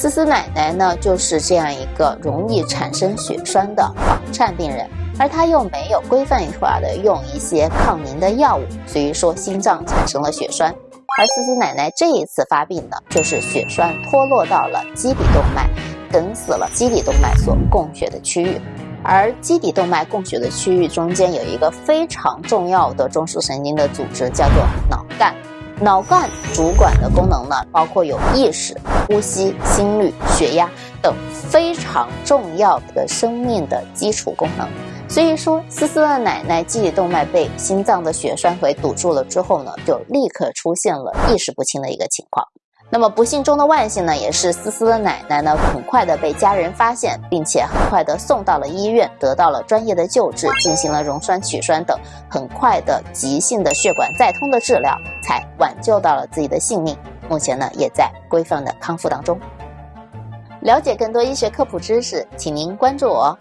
思思奶奶呢，就是这样一个容易产生血栓的房颤病人，而她又没有规范化的用一些抗凝的药物，所以说心脏产生了血栓。而思思奶奶这一次发病呢，就是血栓脱落到了基底动脉，梗死了基底动脉所供血的区域。而基底动脉供血的区域中间有一个非常重要的中枢神经的组织，叫做脑干。脑干主管的功能呢，包括有意识、呼吸、心率、血压等非常重要的生命的基础功能。所以说，思思的奶奶基底动脉被心脏的血栓给堵住了之后呢，就立刻出现了意识不清的一个情况。那么不幸中的万幸呢，也是思思的奶奶呢，很快的被家人发现，并且很快的送到了医院，得到了专业的救治，进行了溶栓取栓等很快的急性的血管再通的治疗，才挽救到了自己的性命。目前呢，也在规范的康复当中。了解更多医学科普知识，请您关注我。